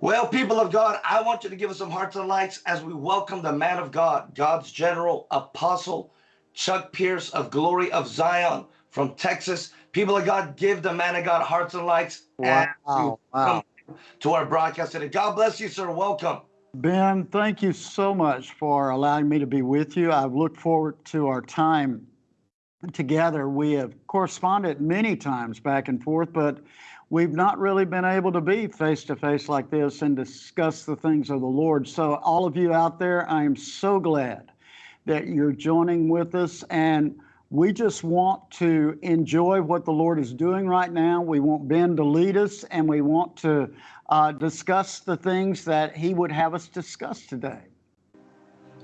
Well, people of God, I want you to give us some hearts and lights as we welcome the man of God, God's general apostle, Chuck Pierce of Glory of Zion from Texas. People of God, give the man of God hearts and lights Wow, and wow. to our broadcast today. God bless you, sir. Welcome. Ben, thank you so much for allowing me to be with you. I've looked forward to our time together. We have corresponded many times back and forth, but we've not really been able to be face to face like this and discuss the things of the Lord. So, all of you out there, I am so glad that you're joining with us. And we just want to enjoy what the Lord is doing right now. We want Ben to lead us, and we want to uh, discuss the things that He would have us discuss today.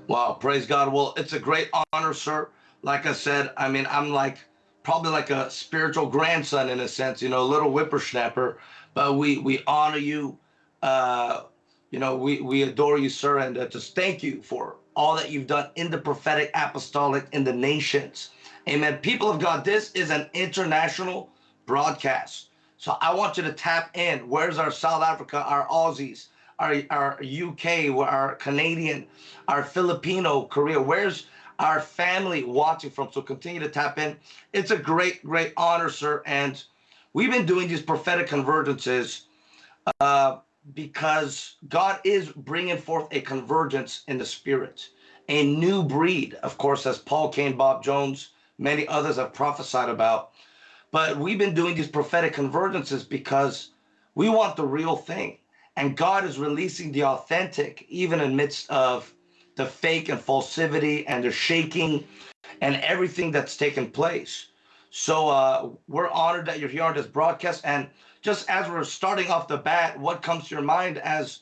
Wow, praise God. Well, it's a great honor, sir. Like I said, I mean, I'm like probably like a spiritual grandson in a sense, you know, a little whippersnapper. But we we honor you. Uh, you know, we we adore you, sir, and uh, just thank you for all that you've done in the prophetic, apostolic, in the nations. Amen. People of God, this is an international broadcast. So I want you to tap in. Where's our South Africa, our Aussies, our, our UK, our Canadian, our Filipino, Korea? Where's our family watching from? So continue to tap in. It's a great, great honor, sir. And we've been doing these prophetic convergences uh, because God is bringing forth a convergence in the spirit, a new breed, of course, as Paul Cain, Bob Jones, many others have prophesied about. But we've been doing these prophetic convergences because we want the real thing. And God is releasing the authentic, even in midst of the fake and falsivity and the shaking and everything that's taken place. So uh, we're honored that you're here on this broadcast. And just as we're starting off the bat, what comes to your mind as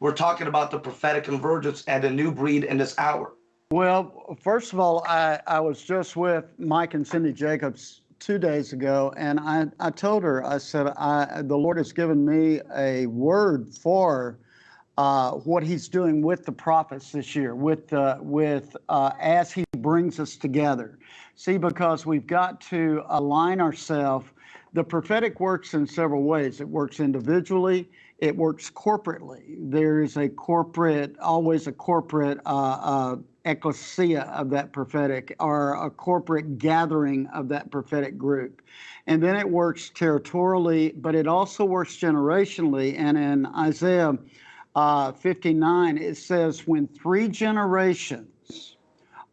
we're talking about the prophetic convergence and a new breed in this hour? Well, first of all, I, I was just with Mike and Cindy Jacobs two days ago, and I, I told her, I said, I, the Lord has given me a word for uh, what He's doing with the prophets this year, with uh, with uh, as He brings us together. See, because we've got to align ourselves. The prophetic works in several ways. It works individually. It works corporately. There is a corporate, always a corporate uh, uh, ecclesia of that prophetic or a corporate gathering of that prophetic group. And then it works territorially, but it also works generationally. And in Isaiah uh, 59, it says, when three generations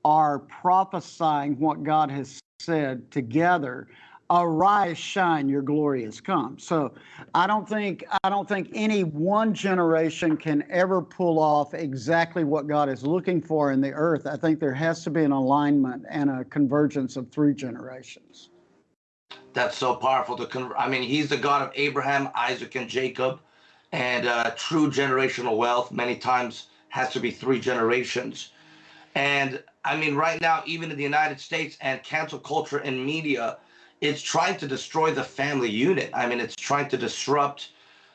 are prophesying what God has said together, arise shine your glory has come. So i don't think i don't think any one generation can ever pull off exactly what god is looking for in the earth. I think there has to be an alignment and a convergence of three generations. That's so powerful. To con- I mean, he's the God of Abraham, Isaac, and Jacob, and uh, true generational wealth. Many times has to be three generations. And I mean, right now, even in the United States and cancel culture and media, it's trying to destroy the family unit. I mean, it's trying to disrupt,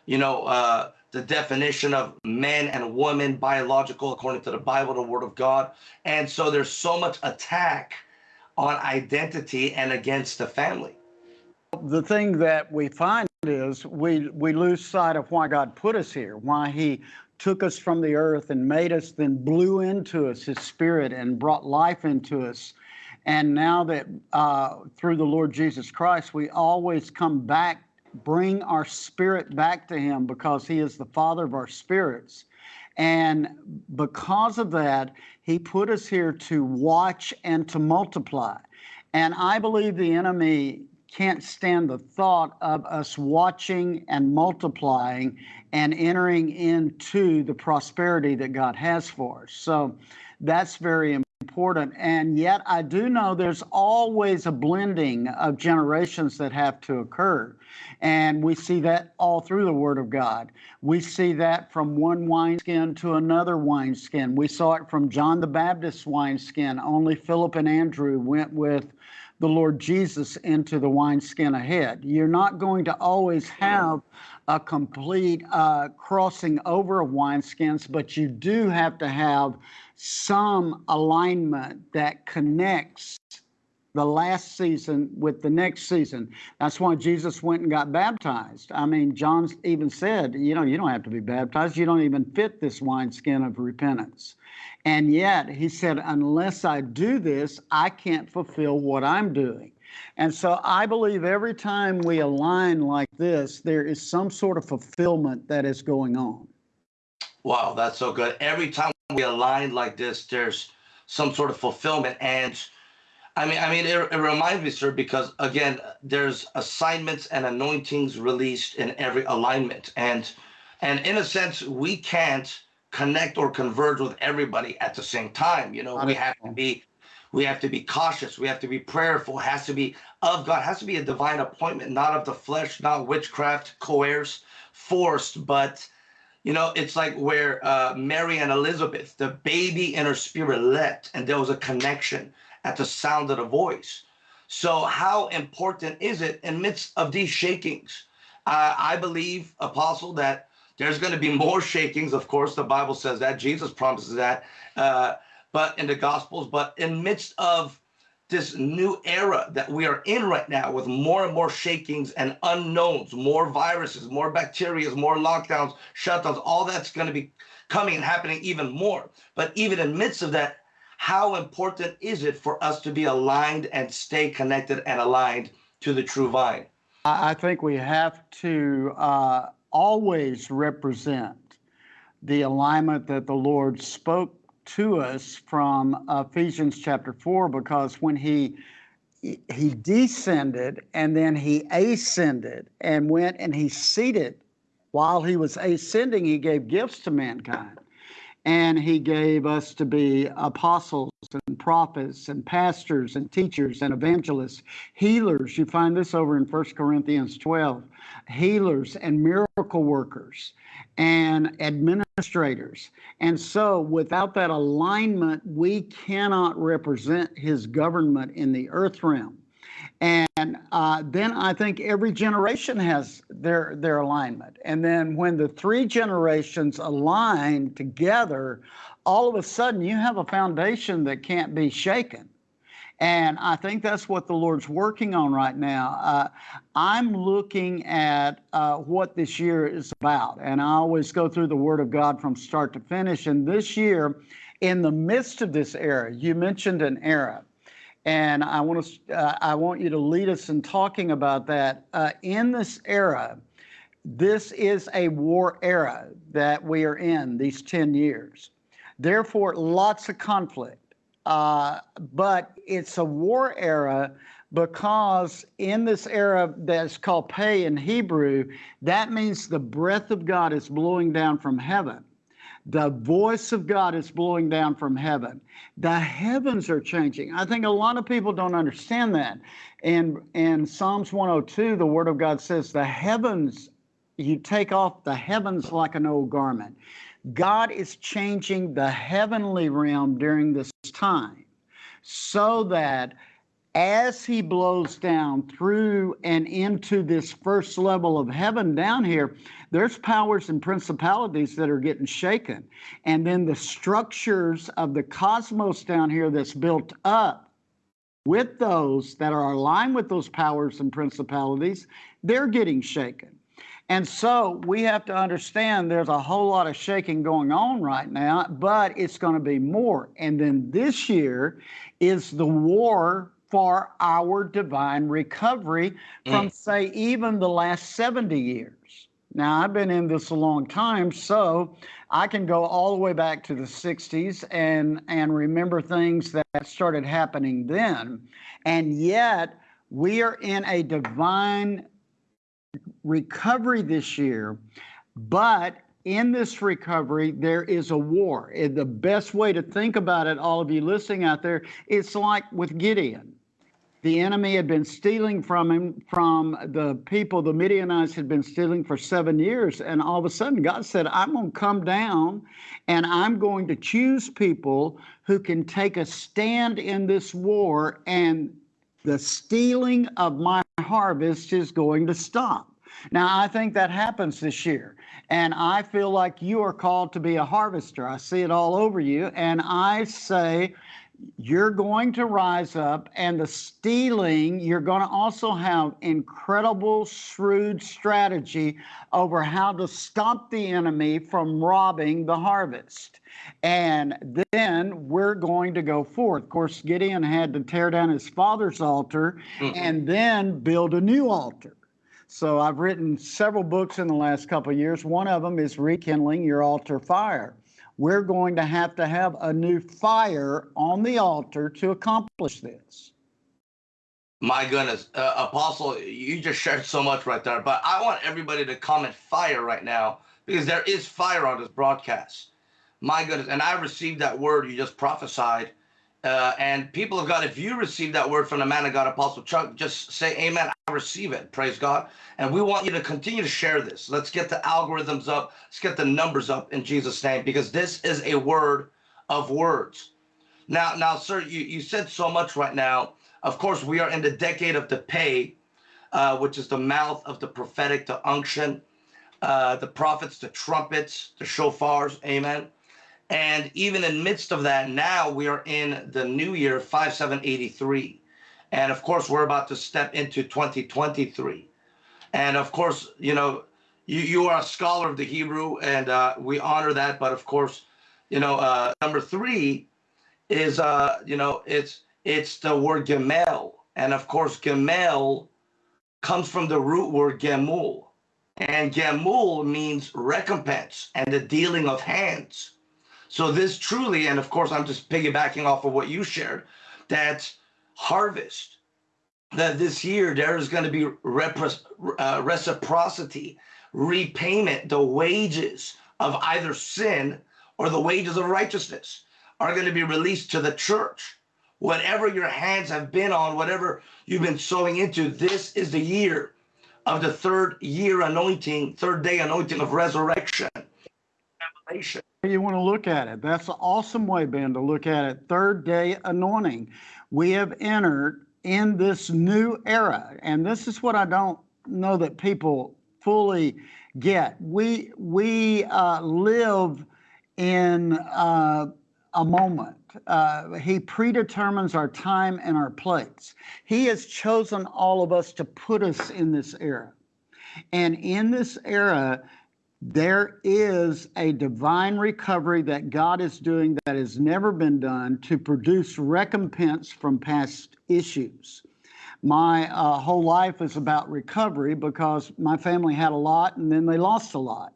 you know, uh, the definition of men and women, biological, according to the Bible, the Word of God. And so there's so much attack on identity and against the family. The thing that we find is we we lose sight of why God put us here, why He took us from the earth and made us, then blew into us His Spirit and brought life into us. And now that uh, through the Lord Jesus Christ, we always come back, bring our spirit back to Him because He is the Father of our spirits. And because of that, He put us here to watch and to multiply. And I believe the enemy can't stand the thought of us watching and multiplying and entering into the prosperity that God has for us. So that's very important. And yet, I do know there's always a blending of generations that have to occur. And we see that all through the Word of God. We see that from one wineskin to another wineskin. We saw it from John the Baptist's wineskin. Only Philip and Andrew went with the Lord Jesus into the wineskin ahead. You're not going to always have a complete uh, crossing over of wineskins, but you do have to have some alignment that connects the last season with the next season. That's why Jesus went and got baptized. I mean, John even said, you know, you don't have to be baptized. You don't even fit this wineskin of repentance. And yet he said, unless I do this, I can't fulfill what I'm doing. And so I believe every time we align like this, there is some sort of fulfillment that is going on. Wow, that's so good. Every time we align like this, there's some sort of fulfillment. And I mean, I mean, it, it reminds me, sir, because again, there's assignments and anointings released in every alignment. And and in a sense, we can't connect or converge with everybody at the same time. You know, we have to be we have to be cautious. We have to be prayerful. It has to be of God. It has to be a divine appointment, not of the flesh, not witchcraft, coerced, forced, but you know, it's like where uh, Mary and Elizabeth, the baby in her spirit leapt, and there was a connection at the sound of the voice. So, how important is it in midst of these shakings? Uh, I believe, Apostle, that there's going to be more shakings. Of course, the Bible says that. Jesus promises that. Uh, but in the Gospels, but in midst of this new era that we are in right now with more and more shakings and unknowns, more viruses, more bacteria, more lockdowns, shutdowns, all that's going to be coming and happening even more. But even in midst of that, how important is it for us to be aligned and stay connected and aligned to the true vine? I think we have to uh, always represent the alignment that the Lord spoke to us from Ephesians chapter 4 because when he he descended and then he ascended and went and he seated while he was ascending he gave gifts to mankind and he gave us to be apostles and prophets and pastors and teachers and evangelists, healers. You find this over in 1 Corinthians 12 healers and miracle workers and administrators. And so, without that alignment, we cannot represent his government in the earth realm. And uh, then I think every generation has their their alignment. And then when the three generations align together, all of a sudden you have a foundation that can't be shaken. And I think that's what the Lord's working on right now. Uh, I'm looking at uh, what this year is about, and I always go through the Word of God from start to finish. And this year, in the midst of this era, you mentioned an era and I want to uh, I want you to lead us in talking about that. Uh, in this era, this is a war era that we are in these 10 years. Therefore, lots of conflict. Uh, but it's a war era because in this era that's called Pey in Hebrew, that means the breath of God is blowing down from heaven. The voice of God is blowing down from heaven. The heavens are changing. I think a lot of people don't understand that. And in Psalms 102, the word of God says, The heavens, you take off the heavens like an old garment. God is changing the heavenly realm during this time so that as he blows down through and into this first level of heaven down here, there's powers and principalities that are getting shaken. And then the structures of the cosmos down here that's built up with those that are aligned with those powers and principalities, they're getting shaken. And so we have to understand there's a whole lot of shaking going on right now, but it's going to be more. And then this year is the war for our divine recovery from, mm. say, even the last 70 years. Now, I've been in this a long time, so I can go all the way back to the 60s and, and remember things that started happening then. And yet, we are in a divine recovery this year, but in this recovery, there is a war. The best way to think about it, all of you listening out there, it's like with Gideon. The enemy had been stealing from him, from the people, the Midianites had been stealing for seven years. And all of a sudden, God said, I'm going to come down and I'm going to choose people who can take a stand in this war, and the stealing of my harvest is going to stop. Now, I think that happens this year. And I feel like you are called to be a harvester. I see it all over you. And I say, you're going to rise up and the stealing you're going to also have incredible shrewd strategy over how to stop the enemy from robbing the harvest. And then we're going to go forth. Of course gideon had to tear down his father's altar Mhm. and then build a new altar. So i've written several books in the last couple of years. One of them is rekindling your altar fire we're going to have to have a new fire on the altar to accomplish this. My goodness, uh, Apostle, you just shared so much right there. But I want everybody to comment fire right now because there is fire on this broadcast. My goodness, and I received that word you just prophesied. Uh, and people of God, if you receive that word from the man of God, Apostle Chuck, just say amen. I receive it. Praise God. And we want you to continue to share this. Let's get the algorithms up. Let's get the numbers up in Jesus' name because this is a word of words. Now, now, sir, you, you said so much right now. Of course, we are in the decade of the Pey, uh, which is the mouth of the prophetic, the unction, uh, the prophets, the trumpets, the shofars. Amen. And even in midst of that, now we are in the new year 5783. And of course, we're about to step into 2023. And of course, you know, you, you are a scholar of the Hebrew, and uh, we honor that. But of course, you know, uh, number three is, uh, you know, it's it's the word gemel, and of course, gemel comes from the root word gemul, and gemul means recompense and the dealing of hands. So this truly, and of course, I'm just piggybacking off of what you shared, that harvest, that this year there is going to be uh, reciprocity, repayment, the wages of either sin or the wages of righteousness are going to be released to the church. Whatever your hands have been on, whatever you've been sowing into, this is the year of the third year anointing, third day anointing of resurrection. Revelation. You want to look at it. That's an awesome way, Ben, to look at it. Third day anointing. We have entered in this new era, and this is what I don't know that people fully get. We we uh, live in uh, a moment. Uh, he predetermines our time and our place. He has chosen all of us to put us in this era. And in this era, there is a divine recovery that God is doing that has never been done to produce recompense from past issues. My uh, whole life is about recovery because my family had a lot and then they lost a lot.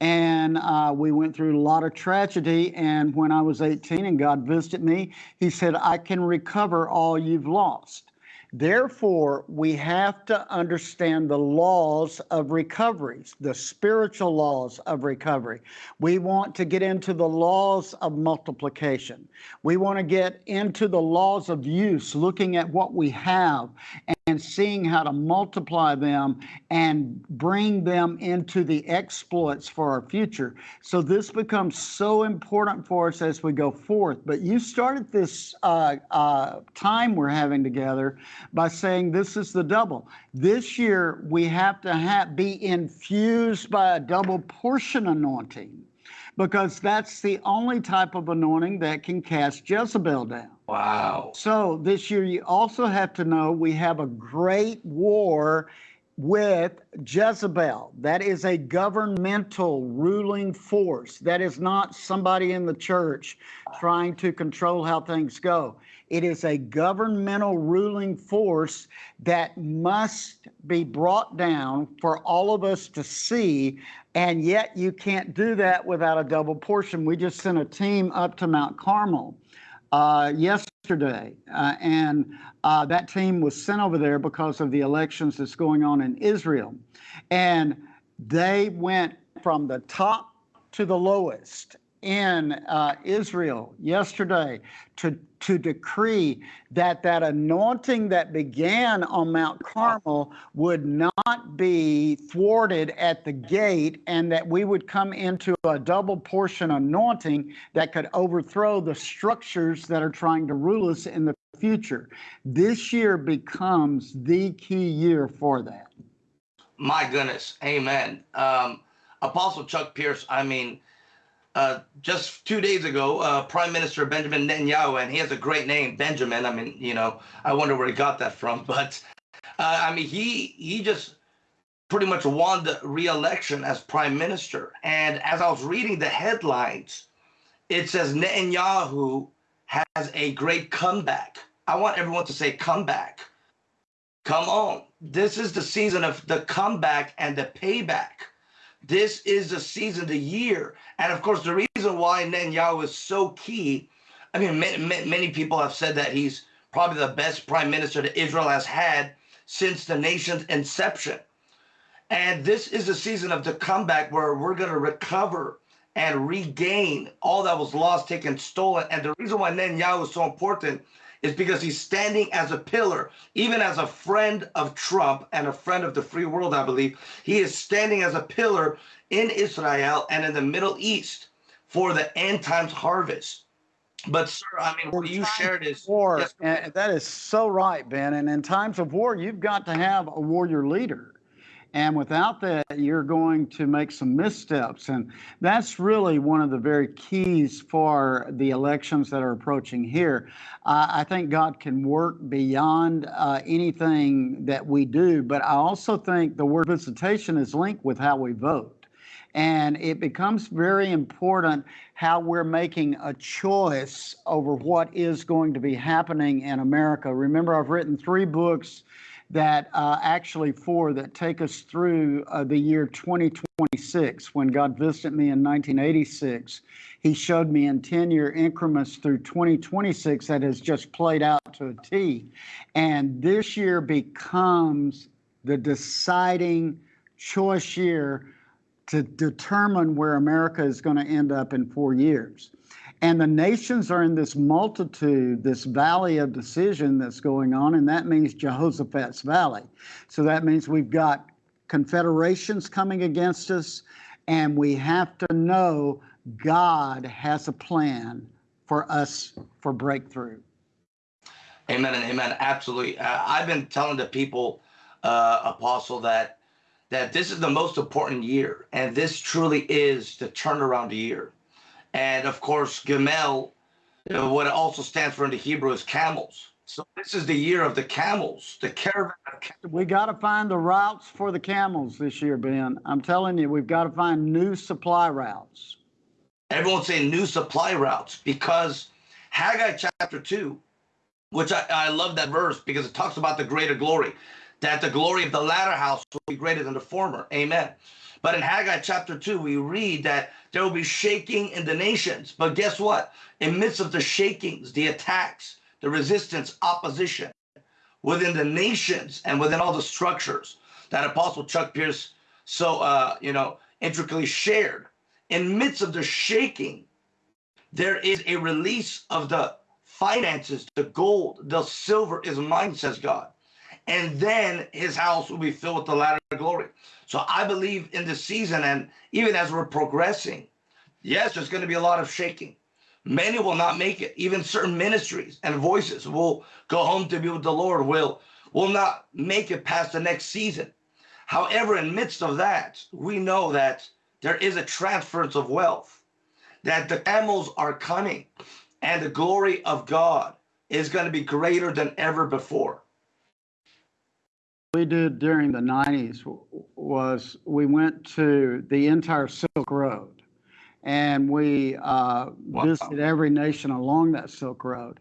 And uh, we went through a lot of tragedy. And when I was 18 and God visited me, He said, I can recover all you've lost. Therefore, we have to understand the laws of recoveries, the spiritual laws of recovery. We want to get into the laws of multiplication. We want to get into the laws of use, looking at what we have and seeing how to multiply them and bring them into the exploits for our future. So this becomes so important for us as we go forth. But you started this uh, uh, time we're having together by saying this is the double. This year we have to be infused by a double portion anointing because that's the only type of anointing that can cast Jezebel down. Wow. So this year, you also have to know we have a great war with Jezebel. That is a governmental ruling force. That is not somebody in the church trying to control how things go. It is a governmental ruling force that must be brought down for all of us to see. And yet, you can't do that without a double portion. We just sent a team up to Mount Carmel uh, yesterday, uh, and uh, that team was sent over there because of the elections that's going on in Israel, and they went from the top to the lowest in uh, Israel yesterday to to decree that that anointing that began on Mount Carmel would not be thwarted at the gate, and that we would come into a double portion anointing that could overthrow the structures that are trying to rule us in the future. This year becomes the key year for that. My goodness. Amen. Um, Apostle Chuck Pierce, I mean, uh, just two days ago, uh, Prime Minister Benjamin Netanyahu, and he has a great name, Benjamin. I mean, you know, I wonder where he got that from, but uh, I mean, he he just pretty much won the re-election as prime minister. And as I was reading the headlines, it says Netanyahu has a great comeback. I want everyone to say comeback. Come on. This is the season of the comeback and the payback. This is the season, the year. And of course, the reason why Netanyahu is so key, I mean, many, many people have said that he's probably the best prime minister that Israel has had since the nation's inception. And this is a season of the comeback where we're going to recover and regain all that was lost, taken, stolen. And the reason why Netanyahu is so important is because he's standing as a pillar, even as a friend of Trump and a friend of the free world, I believe. He is standing as a pillar in Israel and in the Middle East for the end times harvest. But sir, I mean, what you shared is war, yes, and that is so right, Ben. And in times of war, you've got to have a warrior leader. And without that, you're going to make some missteps. And that's really one of the very keys for the elections that are approaching here. Uh, I think God can work beyond uh, anything that we do, but I also think the word visitation is linked with how we vote. And it becomes very important how we're making a choice over what is going to be happening in America. Remember, I've written three books that uh, actually four that take us through uh, the year 2026 when God visited me in 1986. He showed me in 10 year increments through 2026 that has just played out to a T. And this year becomes the deciding choice year to determine where America is going to end up in four years. And the nations are in this multitude, this valley of decision that's going on, and that means Jehoshaphat's valley. So that means we've got confederations coming against us, and we have to know God has a plan for us for breakthrough. Amen and amen. Absolutely. Uh, I've been telling the people, uh, Apostle, that that this is the most important year, and this truly is the turnaround year. And of course, know, what it also stands for in the Hebrew is camels. So this is the year of the camels, the caravan of camels. We got to find the routes for the camels this year, Ben. I'm telling you, we've got to find new supply routes. Everyone's saying new supply routes because Haggai chapter 2, which I, I love that verse because it talks about the greater glory, that the glory of the latter house will be greater than the former. Amen. But in Haggai chapter 2, we read that there will be shaking in the nations. But guess what? In midst of the shakings, the attacks, the resistance, opposition within the nations and within all the structures that Apostle Chuck Pierce so, uh, you know, intricately shared, in midst of the shaking, there is a release of the finances, the gold, the silver is mine, says God and then his house will be filled with the latter glory. So I believe in this season, and even as we're progressing, yes, there's going to be a lot of shaking. Many will not make it. Even certain ministries and voices will go home to be with the Lord, will, will not make it past the next season. However, in midst of that, we know that there is a transference of wealth, that the camels are coming, and the glory of God is going to be greater than ever before we did during the 90s was we went to the entire Silk Road and we uh, wow. visited every nation along that Silk Road.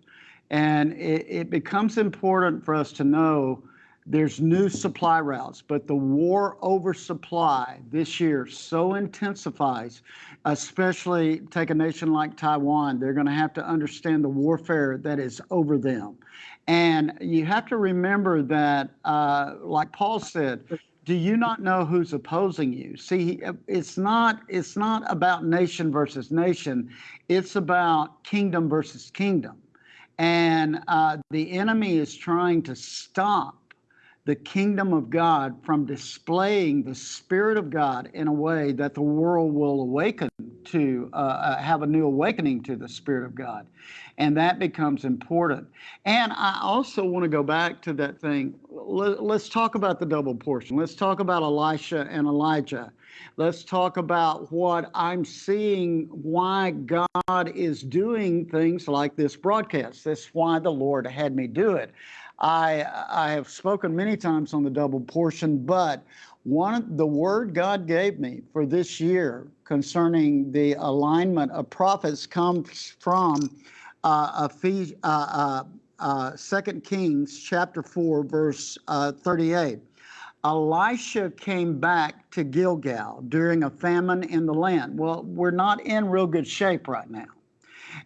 And it, it becomes important for us to know there's new supply routes, but the war over supply this year so intensifies, especially take a nation like Taiwan. They're going to have to understand the warfare that is over them. And you have to remember that, uh, like Paul said, do you not know who's opposing you? See, it's not it's not about nation versus nation. It's about kingdom versus kingdom, and uh, the enemy is trying to stop the kingdom of God from displaying the Spirit of God in a way that the world will awaken to, uh, uh, have a new awakening to the Spirit of God. And that becomes important. And I also want to go back to that thing. Let, us talk about the double portion. Let's talk about Elisha and Elijah. Let's talk about what I'm seeing, why God is doing things like this broadcast. That's why the Lord had me do it. I, I have spoken many times on the double portion, but one the word God gave me for this year concerning the alignment of prophets comes from uh, Ephes- uh, uh, uh, 2 Kings chapter 4, verse uh, 38. Elisha came back to Gilgal during a famine in the land. Well, we're not in real good shape right now.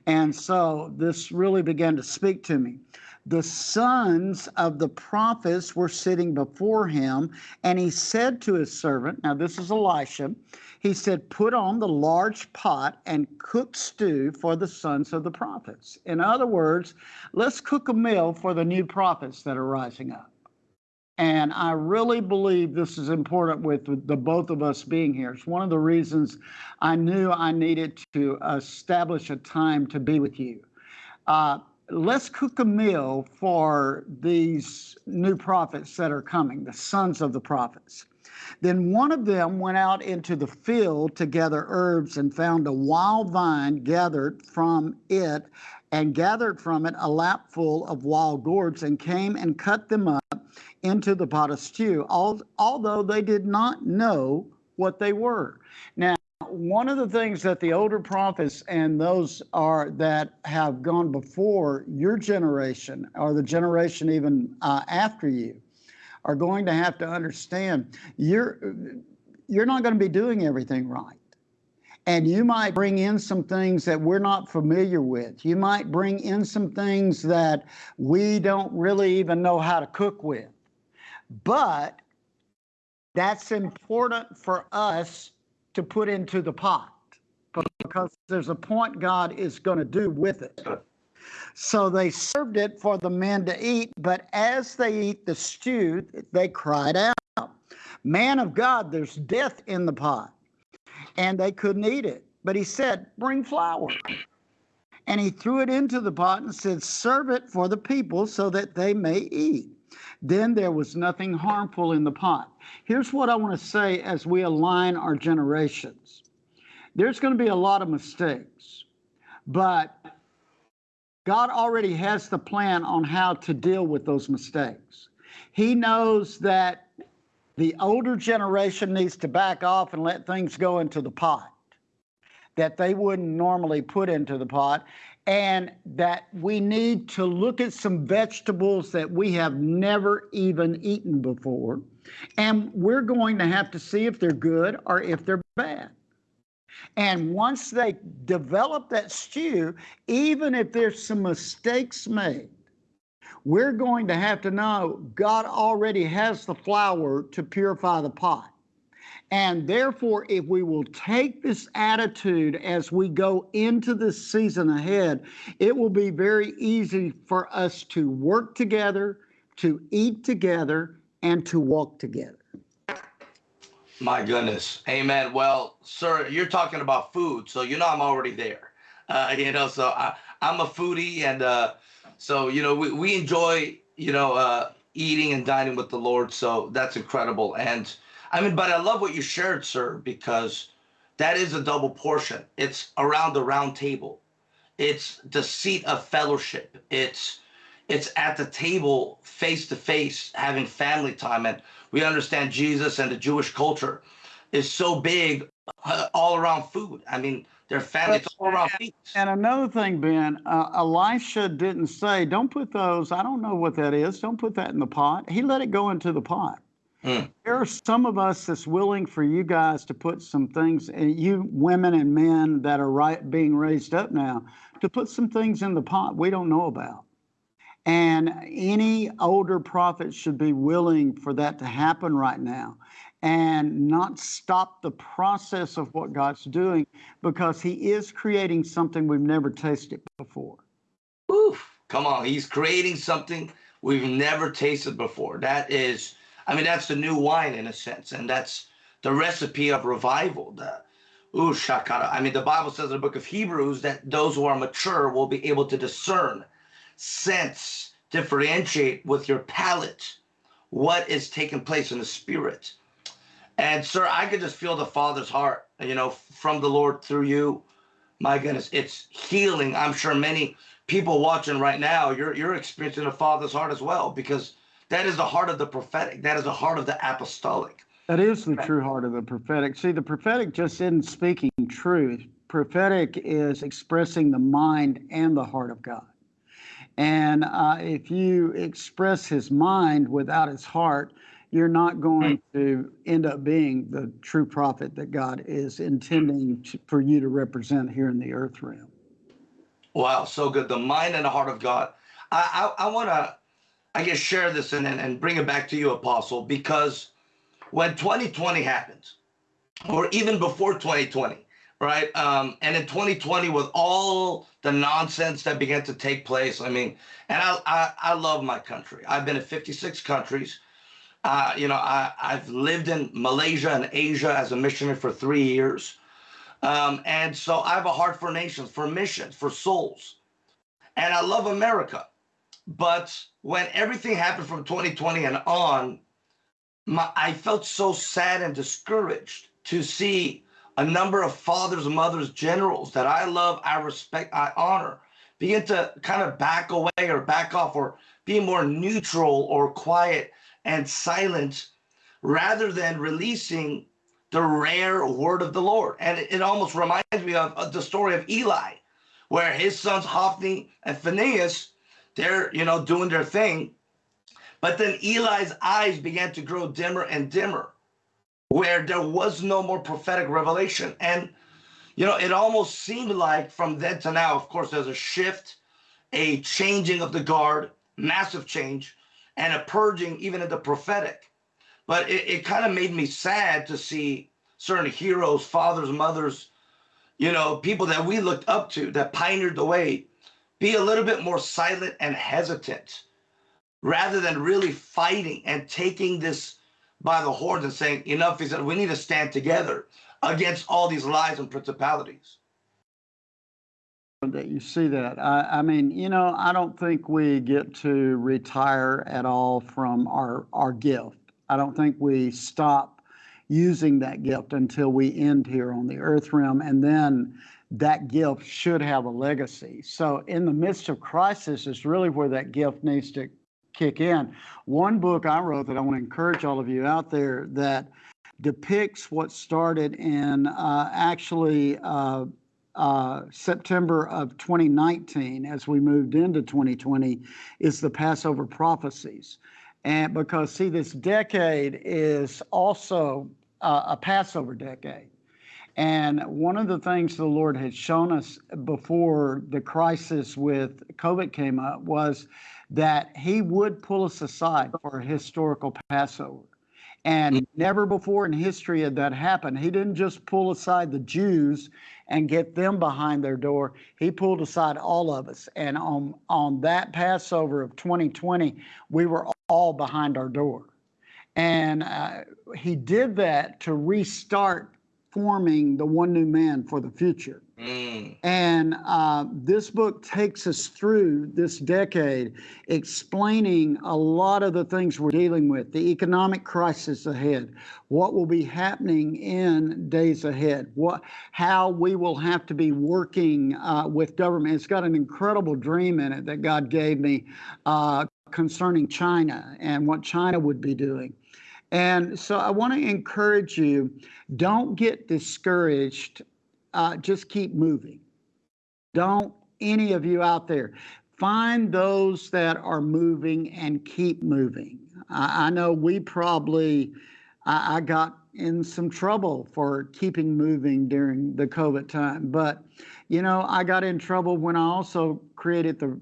And so this really began to speak to me. The sons of the prophets were sitting before him, and he said to his servant, Now, this is Elisha, he said, Put on the large pot and cook stew for the sons of the prophets. In other words, let's cook a meal for the new prophets that are rising up. And I really believe this is important with the both of us being here. It's one of the reasons I knew I needed to establish a time to be with you. Uh, let's cook a meal for these new prophets that are coming, the sons of the prophets. Then one of them went out into the field to gather herbs and found a wild vine gathered from it and gathered from it a lapful of wild gourds and came and cut them up into the pot of stew, although they did not know what they were. Now, one of the things that the older prophets and those are that have gone before your generation or the generation even uh, after you are going to have to understand you're you're not going to be doing everything right. And you might bring in some things that we're not familiar with. You might bring in some things that we don't really even know how to cook with. But that's important for us to put into the pot because there's a point God is going to do with it. So they served it for the men to eat, but as they eat the stew, they cried out, Man of God, there's death in the pot. And they couldn't eat it. But he said, Bring flour. And he threw it into the pot and said, Serve it for the people so that they may eat. Then there was nothing harmful in the pot. Here's what I want to say as we align our generations there's going to be a lot of mistakes, but God already has the plan on how to deal with those mistakes. He knows that the older generation needs to back off and let things go into the pot that they wouldn't normally put into the pot and that we need to look at some vegetables that we have never even eaten before. And we're going to have to see if they're good or if they're bad. And once they develop that stew, even if there's some mistakes made, we're going to have to know God already has the flour to purify the pot. And therefore, if we will take this attitude as we go into this season ahead, it will be very easy for us to work together, to eat together, and to walk together. My goodness. Amen. Well, sir, you're talking about food, so you know I'm already there. Uh, you know, so I, I'm a foodie, and uh, so you know we, we enjoy you know uh, eating and dining with the Lord. So that's incredible. And I mean, but I love what you shared, sir, because that is a double portion. It's around the round table. It's the seat of fellowship. It's it's at the table face to face having family time and we understand jesus and the jewish culture is so big uh, all around food i mean their family it's all around and another thing ben uh, elisha didn't say don't put those i don't know what that is don't put that in the pot he let it go into the pot Mm. There are some of us that's willing for you guys to put some things, and you women and men that are right being raised up now, to put some things in the pot we don't know about. And any older prophet should be willing for that to happen right now and not stop the process of what God's doing because He is creating something we've never tasted before. Oof, come on. He's creating something we've never tasted before. That is, I mean, that's the new wine in a sense, and that's the recipe of revival. The, ooh, shakara. I mean, the Bible says in the book of Hebrews that those who are mature will be able to discern sense, differentiate with your palate what is taking place in the spirit. And sir, I could just feel the Father's heart, you know, from the Lord through you. My goodness, it's healing. I'm sure many people watching right now, you're you're experiencing the Father's heart as well, because that is the heart of the prophetic. That is the heart of the apostolic. That is the true heart of the prophetic. See, the prophetic just isn't speaking truth. Prophetic is expressing the mind and the heart of God. And uh, if you express his mind without his heart, you're not going to end up being the true prophet that God is intending to, for you to represent here in the earth realm. Wow, so good. The mind and the heart of God. I I, I want to, I guess, share this and, and bring it back to you, Apostle, because when 2020 happened, or even before 2020, right? Um, and in 2020, with all the nonsense that began to take place, I mean, and I I, I love my country. I've been in 56 countries. Uh, you know, I, I've lived in Malaysia and Asia as a missionary for three years. Um, and so I have a heart for nations, for missions, for souls. And I love America. But when everything happened from 2020 and on, my, I felt so sad and discouraged to see a number of fathers, mothers, generals that I love, I respect, I honor begin to kind of back away or back off or be more neutral or quiet and silent rather than releasing the rare word of the Lord. And it, it almost reminds me of, of the story of Eli, where his sons Hophni and Phinehas, they're you know doing their thing, but then Eli's eyes began to grow dimmer and dimmer, where there was no more prophetic revelation. And you know, it almost seemed like from then to now, of course, there's a shift, a changing of the guard, massive change, and a purging even in the prophetic. But it, it kind of made me sad to see certain heroes, fathers, mothers, you know, people that we looked up to that pioneered the way, be a little bit more silent and hesitant rather than really fighting and taking this by the horns and saying, enough is that we need to stand together against all these lies and principalities. that you see that. I, I mean, you know, I don't think we get to retire at all from our, our gift. I don't think we stop using that gift until we end here on the earth realm. And then that gift should have a legacy. So, in the midst of crisis, is really where that gift needs to kick in. One book I wrote that I want to encourage all of you out there that depicts what started in uh, actually uh, uh, September of 2019, as we moved into 2020, is the Passover prophecies. And because, see, this decade is also uh, a Passover decade. And one of the things the Lord had shown us before the crisis with COVID came up was that He would pull us aside for a historical Passover. And never before in history had that happened. He didn't just pull aside the Jews and get them behind their door. He pulled aside all of us. And on, on that Passover of 2020, we were all behind our door. And uh, he did that to restart forming the one new man for the future. Mm. And uh, this book takes us through this decade, explaining a lot of the things we're dealing with, the economic crisis ahead, what will be happening in days ahead, what, how we will have to be working uh, with government. It's got an incredible dream in it that God gave me uh, concerning China and what China would be doing. And so I want to encourage you don't get discouraged uh, just keep moving. Don't any of you out there find those that are moving and keep moving. I, I know we probably, I, I got in some trouble for keeping moving during the COVID time, but you know, I got in trouble when I also created the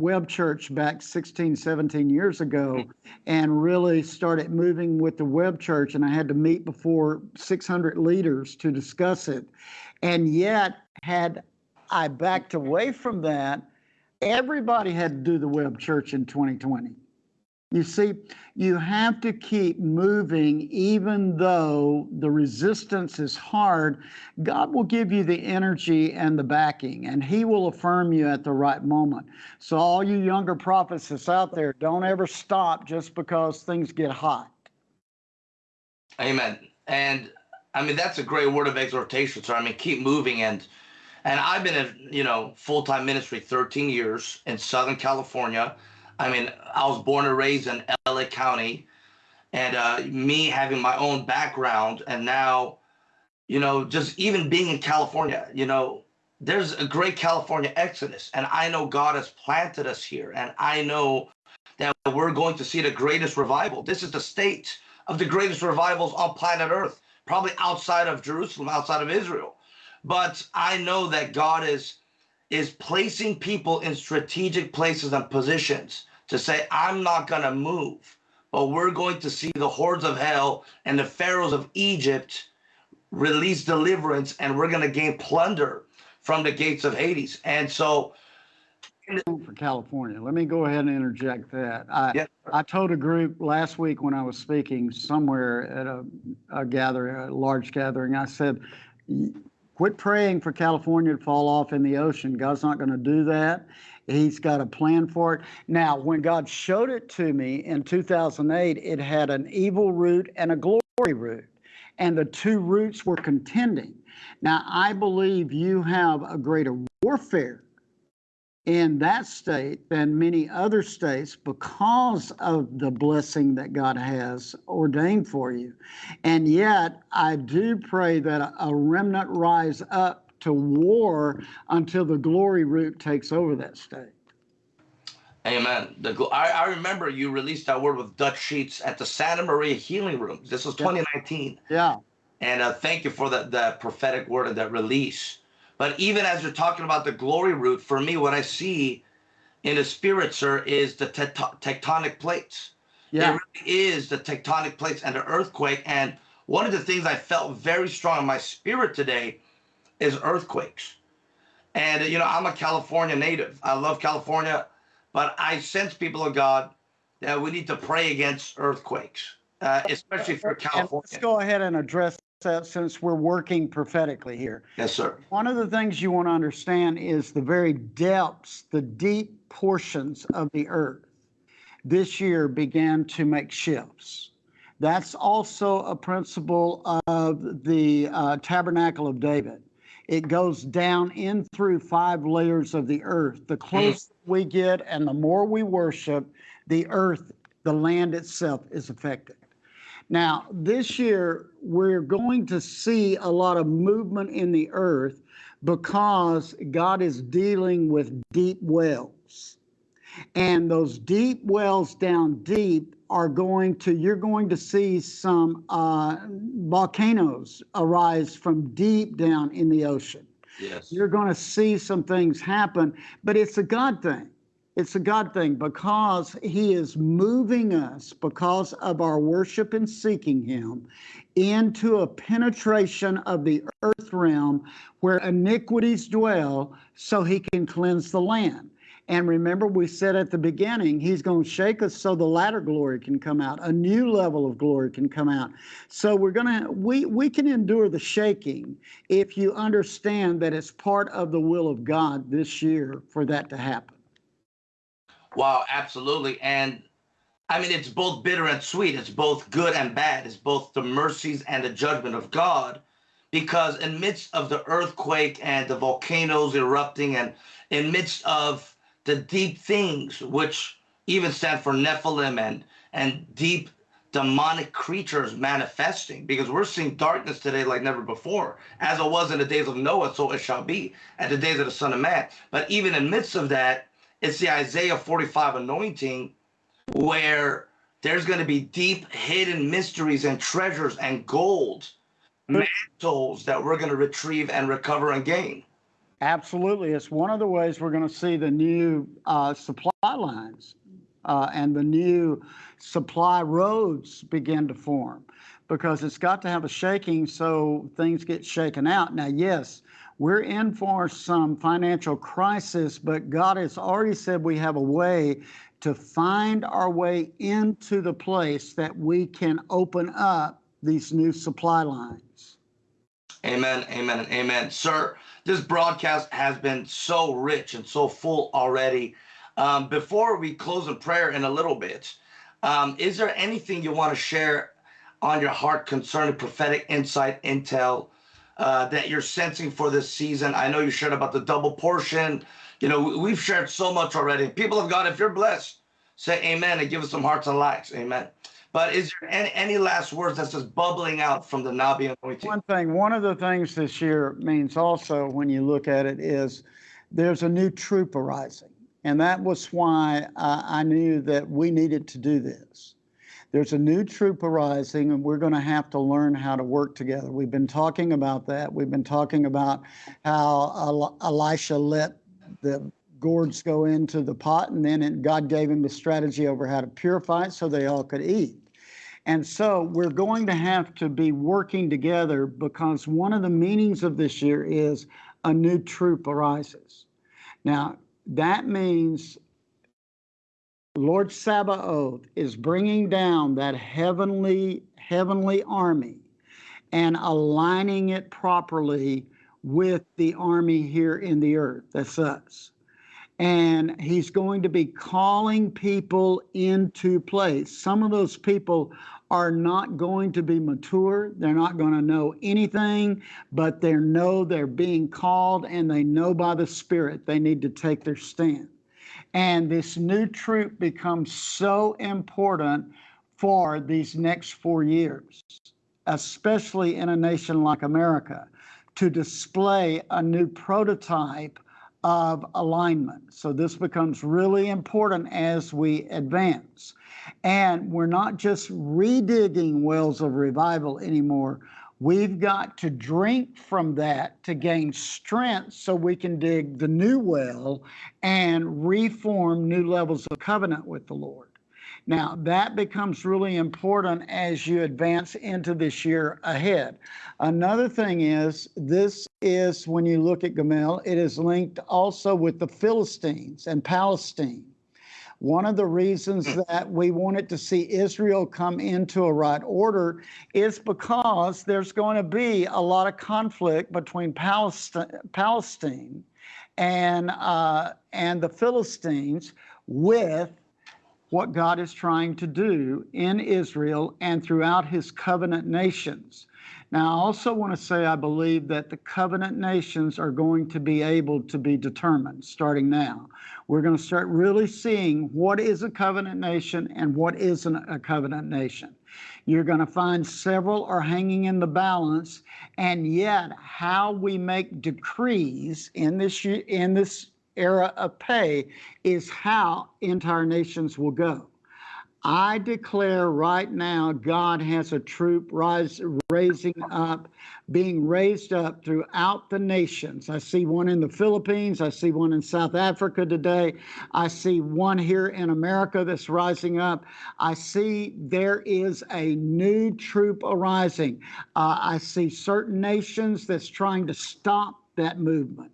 web church back 16 17 years ago hmm. and really started moving with the web church and i had to meet before 600 leaders to discuss it. And yet had i backed away from that everybody had to do the web church in 2020 you see you have to keep moving even though the resistance is hard god will give you the energy and the backing and he will affirm you at the right moment so all you younger prophets that's out there don't ever stop just because things get hot Amen. and I mean that's a great word of exhortation. So I mean, keep moving and and I've been in you know full time ministry 13 years in Southern California. I mean, I was born and raised in LA County, and uh, me having my own background, and now, you know, just even being in California, you know, there's a great California exodus, and I know God has planted us here, and I know that we're going to see the greatest revival. This is the state of the greatest revivals on planet Earth, probably outside of Jerusalem, outside of Israel. But I know that God is is placing people in strategic places and positions to say, I'm not going to move, but we're going to see the hordes of hell and the pharaohs of Egypt release deliverance, and we're going to gain plunder from the gates of Hades. And so, for California. Let me go ahead and interject that. I, Yeah. I told a group last week when I was speaking somewhere at a, a gathering, a large gathering, I said, quit praying for California to fall off in the ocean. God's not going to do that. He's got a plan for it. Now, when God showed it to me in 2008, it had an evil root and a glory root, and the two roots were contending. Now, I believe you have a greater warfare in that state than many other states because of the blessing that God has ordained for you. And yet, I do pray that a- remnant rise up to war until the glory root takes over that state. Amen. The gl- I, I remember you released that word with Dutch Sheets at the Santa Maria Healing Rooms. This was 2019. Yeah. And uh, thank you for that, that prophetic word and that release. But even as you're talking about the glory root, for me, what I see in the spirit, sir, is the tecto- tectonic plates. Yeah. It really is the tectonic plates and the earthquake. And one of the things I felt very strong in my spirit today is earthquakes. And, you know, I'm a California native. I love California, but I sense, people of God, that we need to pray against earthquakes, uh, especially for And let's go ahead and address that since we're working prophetically here. Yes, sir. One of the things you want to understand is the very depths, the deep portions of the earth this year began to make shifts. That's also a principle of the uh, tabernacle of David. It goes down in through five layers of the earth. The closer we get and the more we worship, the earth, the land itself is affected. Now, this year, we're going to see a lot of movement in the earth because God is dealing with deep wells. And those deep wells down deep are going to, you're going to see some uh, volcanoes arise from deep down in the ocean. Yes. You're going to see some things happen, but it's a God thing. It's a God thing because He is moving us because of our worship and seeking Him into a penetration of the earth realm where iniquities dwell so He can cleanse the land. And remember, we said at the beginning, He's going to shake us so the latter glory can come out, a new level of glory can come out. So we're going to, we, we can endure the shaking if you understand that it's part of the will of God this year for that to happen. Wow, absolutely. And I mean, it's both bitter and sweet. It's both good and bad. It's both the mercies and the judgment of God. Because in midst of the earthquake and the volcanoes erupting, and in midst of the deep things, which even stand for Nephilim and and deep demonic creatures manifesting, because we're seeing darkness today like never before, as it was in the days of Noah, so it shall be at the days of the Son of Man. But even in midst of that, it's the Isaiah 45 anointing where there's going to be deep hidden mysteries and treasures and gold mm. mantles that we're going to retrieve and recover and gain. Absolutely. It's one of the ways we're going to see the new uh, supply lines uh, and the new supply roads begin to form because it's got to have a shaking so things get shaken out. Now, yes, we're in for some financial crisis, but God has already said we have a way to find our way into the place that we can open up these new supply lines. Amen, amen, amen. Sir, this broadcast has been so rich and so full already. Um, before we close in prayer in a little bit, um, is there anything you want to share on your heart concerning prophetic insight, intel uh, that you're sensing for this season? I know you shared about the double portion. You know, we- we've shared so much already. People of God, if you're blessed, say amen and give us some hearts and likes. Amen. But is there any, any last words that's just bubbling out from the Nabi anointing? One thing, one of the things this year means also when you look at it is there's a new troop arising. And that was why I, I knew that we needed to do this. There's a new troop arising, and we're going to have to learn how to work together. We've been talking about that. We've been talking about how Elisha let the gourds go into the pot, and then it, God gave him the strategy over how to purify it so they all could eat. And so we're going to have to be working together because one of the meanings of this year is a new troop arises. Now, that means Lord Sabaoth is bringing down that heavenly heavenly army and aligning it properly with the army here in the earth. That's us. And he's going to be calling people into place. Some of those people are not going to be mature. They're not going to know anything, but they know they're being called and they know by the Spirit they need to take their stand. And this new troop becomes so important for these next four years, especially in a nation like America, to display a new prototype of alignment. So this becomes really important as we advance. And we're not just redigging wells of revival anymore. We've got to drink from that to gain strength so we can dig the new well and reform new levels of covenant with the Lord. Now, that becomes really important as you advance into this year ahead. Another thing is, this is when you look at Gimel, it is linked also with the Philistines and Palestine. One of the reasons that we wanted to see Israel come into a right order is because there's going to be a lot of conflict between Palestine, Palestine and uh, and the Philistines with what God is trying to do in Israel and throughout his covenant nations. Now, I also want to say I believe that the covenant nations are going to be able to be determined starting now. We're going to start really seeing what is a covenant nation and what isn't a covenant nation. You're going to find several are hanging in the balance, and yet how we make decrees in this in this era of pay is how entire nations will go. I declare right now, God has a troop rise, raising up, being raised up throughout the nations. I see one in the Philippines. I see one in South Africa today. I see one here in America that's rising up. I see there is a new troop arising. Uh, I see certain nations that's trying to stop that movement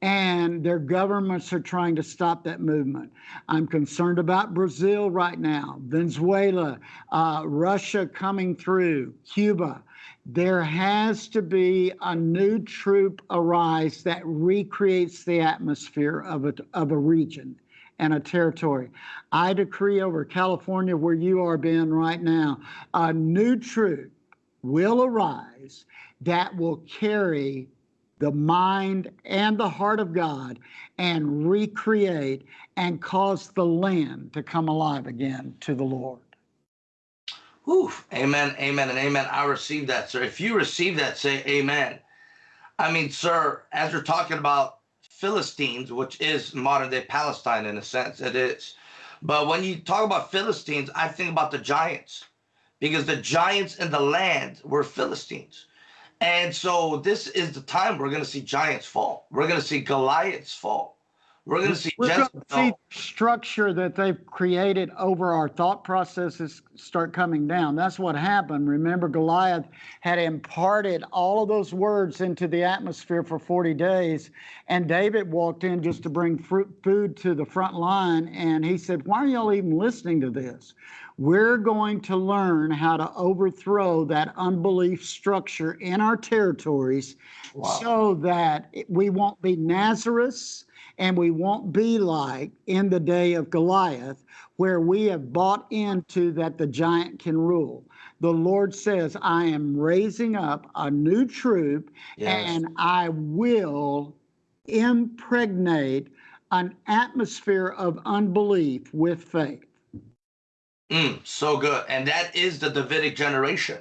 and their governments are trying to stop that movement. I'm concerned about Brazil right now, Venezuela, uh, Russia coming through, Cuba. There has to be a new troop arise that recreates the atmosphere of a, of a region and a territory. I decree over California, where you are, Ben, right now, a new troop will arise that will carry the mind and the heart of God and recreate and cause the land to come alive again to the Lord. Oof. Amen, amen, and amen. I receive that, sir. If you receive that, say amen. I mean, sir, as you're talking about Philistines, which is modern day Palestine in a sense, it is. But when you talk about Philistines, I think about the giants because the giants in the land were Philistines. And so this is the time we're going to see giants fall. We're going to see Goliaths fall. We're going to see to see structure that they've created over our thought processes start coming down. That's what happened. Remember, Goliath had imparted all of those words into the atmosphere for 40 days, and David walked in just to bring fruit, food to the front line, and he said, Why are y'all even listening to this? We're going to learn how to overthrow that unbelief structure in our territories Wow. so that we won't be Nazareth and we won't be like in the day of Goliath, where we have bought into that the giant can rule. The Lord says, I am raising up a new troop Yes. and I will impregnate an atmosphere of unbelief with faith. Mm, so good. And that is the Davidic generation.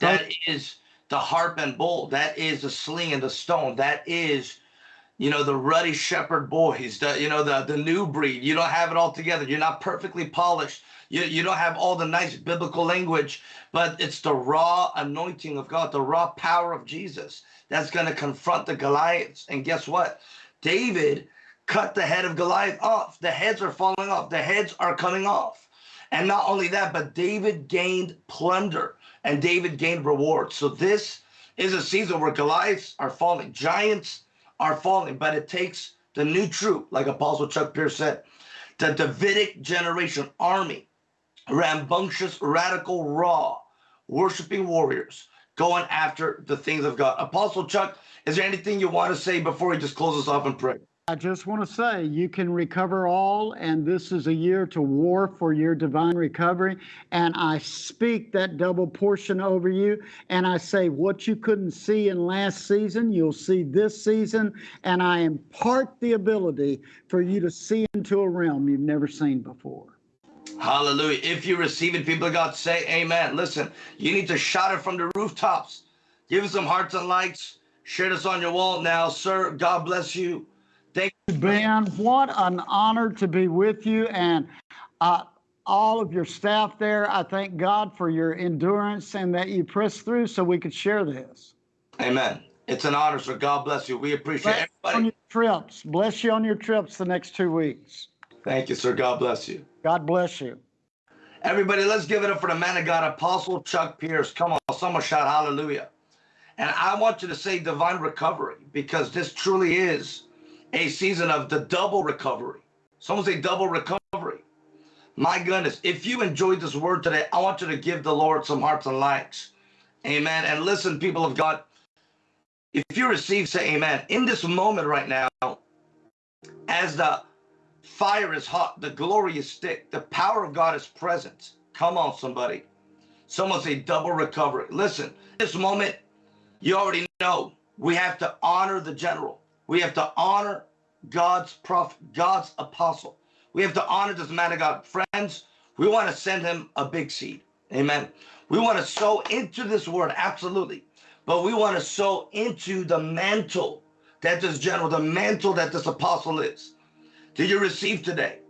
That is the harp and bowl. That is the sling and the stone. That is, you know, the ruddy shepherd boys, the, you know, the, the new breed. You don't have it all together. You're not perfectly polished. You, you don't have all the nice biblical language, but it's the raw anointing of God, the raw power of Jesus that's going to confront the Goliaths. And guess what? David cut the head of Goliath off. The heads are falling off. The heads are coming off. And not only that, but David gained plunder and David gained reward. So this is a season where Goliaths are falling, giants are falling, but it takes the new troop, like Apostle Chuck Pierce said, the Davidic generation army, rambunctious, radical, raw, worshiping warriors going after the things of God. Apostle Chuck, is there anything you want to say before we just close us off in prayer? I just want to say you can recover all, and this is a year to war for your divine recovery. And I speak that double portion over you, and I say what you couldn't see in last season, you'll see this season. And I impart the ability for you to see into a realm you've never seen before. Hallelujah. If you receive it, people of God, say amen. Listen, you need to shout it from the rooftops. Give us some hearts and likes. Share this on your wall now, sir. God bless you. Thank you. Ben, what an honor to be with you and uh, all of your staff there. I thank God for your endurance and that you pressed through so we could share this. Amen. It's an honor, sir. God bless you. We appreciate Bless you on everybody. your trips. Bless you on your trips the next two weeks. Thank you, sir. God bless you. God bless you. Everybody, let's give it up for the man of God, Apostle Chuck Pierce. Come on, someone shout hallelujah. And I want you to say divine recovery because this truly is a season of the double recovery. Someone say double recovery. My goodness, if you enjoyed this word today, I want you to give the Lord some hearts and likes. Amen. And listen, people of God, if you receive, say amen. In this moment right now, as the fire is hot, the glory is thick, the power of God is present. Come on, somebody. Someone say double recovery. Listen, this moment, you already know we have to honor the general. We have to honor God's prophet, God's apostle. We have to honor this man of God. Friends, we want to send him a big seed. Amen. We want to sow into this word, absolutely. But we want to sow into the mantle that this general, the mantle that this apostle is. Did you receive today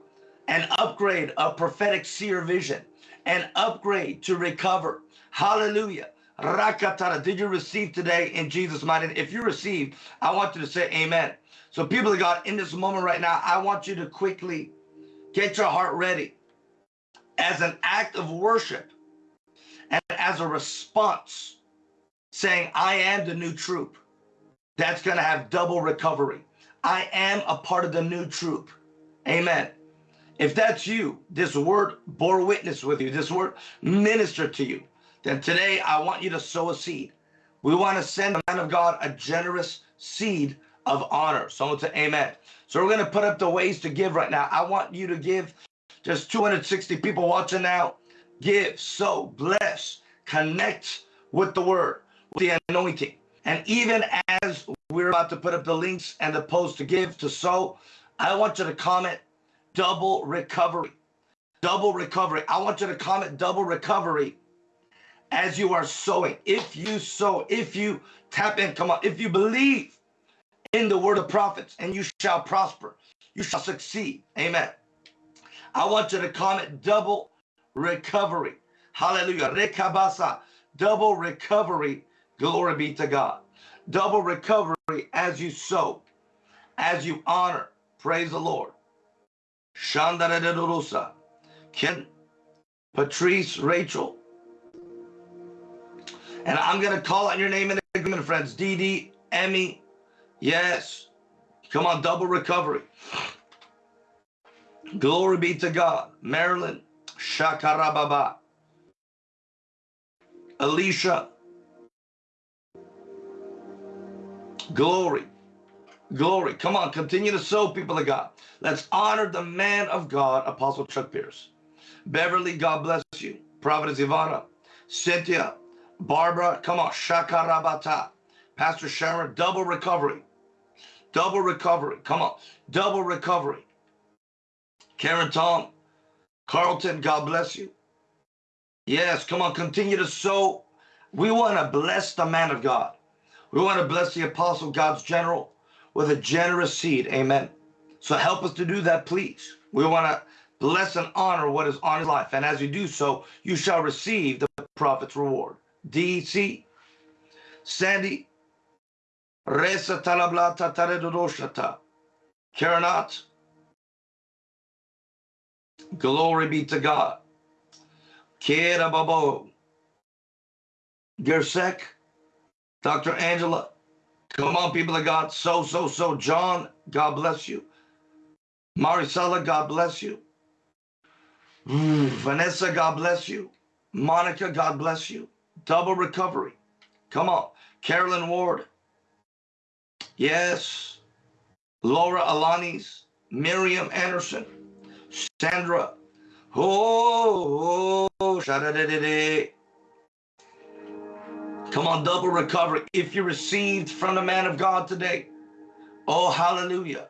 an upgrade of prophetic seer vision, an upgrade to recover? Hallelujah. Rakatara. Did you receive today in Jesus' mighty name? If you received, I want you to say amen. So, people of God, in this moment right now, I want you to quickly get your heart ready as an act of worship and as a response saying, I am the new troop that's going to have double recovery. I am a part of the new troop. Amen. If that's you, this word bore witness with you, this word ministered to you, then today I want you to sow a seed. We want to send the man of God a generous seed of honor. Someone say amen. So we're going to put up the ways to give right now. I want you to give. just 260 people watching now. Give, sow, bless, connect with the word, with the anointing. And even as we're about to put up the links and the post to give, to sow, I want you to comment double recovery. Double recovery. I want you to comment double recovery as you are sowing. If you sow, if you tap in, come on, if you believe in the word of prophets and you shall prosper, you shall succeed. Amen. I want you to comment double recovery. Hallelujah. Rekabasa. Double recovery. Glory be to God. Double recovery as you sow, as you honor. Praise the Lord. Shandaraderusa. Ken, Patrice, Rachel. And I'm going to call out your name in agreement, friends. Dee, Emmy. Yes. Come on, double recovery. Glory be to God. Marilyn, Shakarababa. Alicia. Glory. Glory. Come on, continue to sow, people of God. Let's honor the man of God, Apostle Chuck Pierce. Beverly, God bless you. Providence Ivana. Cynthia. Barbara, come on. Shakarabata. Pastor Sharon, double recovery. Double recovery. Come on. Double recovery. Karen Tom. Carlton, God bless you. Yes, come on. Continue to sow. We want to bless the man of God. We want to bless the apostle, God's general, with a generous seed. Amen. So help us to do that, please. We want to bless and honor what is on his life. And as you do so, you shall receive the prophet's reward. DC, Sandy, Resa Talablata Taredodoshata, Karanat. Glory be to God. Kera Babo, Gersek, Dr. Angela. Come on, people of God. So, so, so. John, God bless you. Marisela, God bless you. Mm, Vanessa, God bless you. Monica, God bless you. Double recovery. Come on. Carolyn Ward. Yes. Laura Alanis. Miriam Anderson. Sandra. Oh, oh, shadadadada. Come on, double recovery. If you received from the man of God today, oh, hallelujah.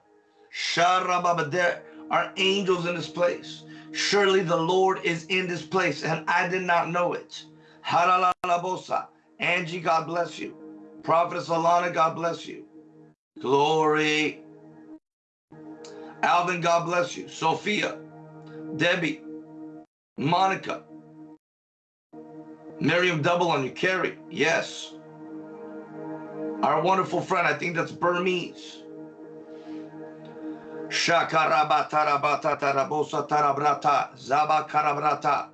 There are angels in this place. Surely the Lord is in this place, and I did not know it. Haralalabosa. Angie, God bless you. Prophetess Alana, God bless you. Glory. Alvin, God bless you. Sophia, Debbie, Monica, Miriam, double on you. Carrie, yes. Our wonderful friend, I think that's Burmese. Shakarabatarabata tarabrata zaba karabrata.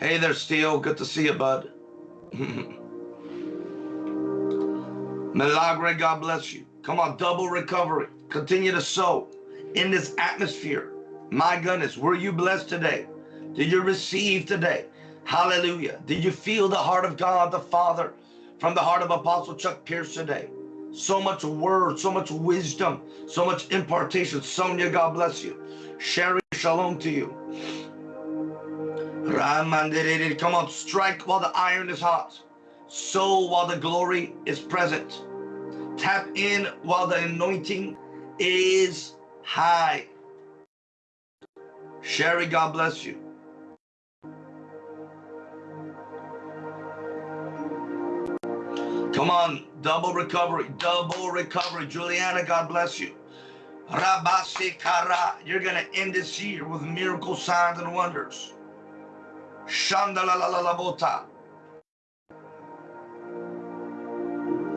Hey there, Steel. Good to see you, bud. Milagre, God bless you. Come on, double recovery. Continue to sow in this atmosphere. My goodness, were you blessed today? Did you receive today? Hallelujah. Did you feel the heart of God the Father from the heart of Apostle Chuck Pierce today? So much word, so much wisdom, so much impartation. Sonia, God bless you. Sherry, shalom to you. Ramandiriri. Come on, strike while the iron is hot. Sow while the glory is present. Tap in while the anointing is high. Sherry, God bless you. Come on, double recovery, double recovery. Juliana, God bless you. Rabasi Kara, you're going to end this year with miracle signs and wonders. Shandalalalabota.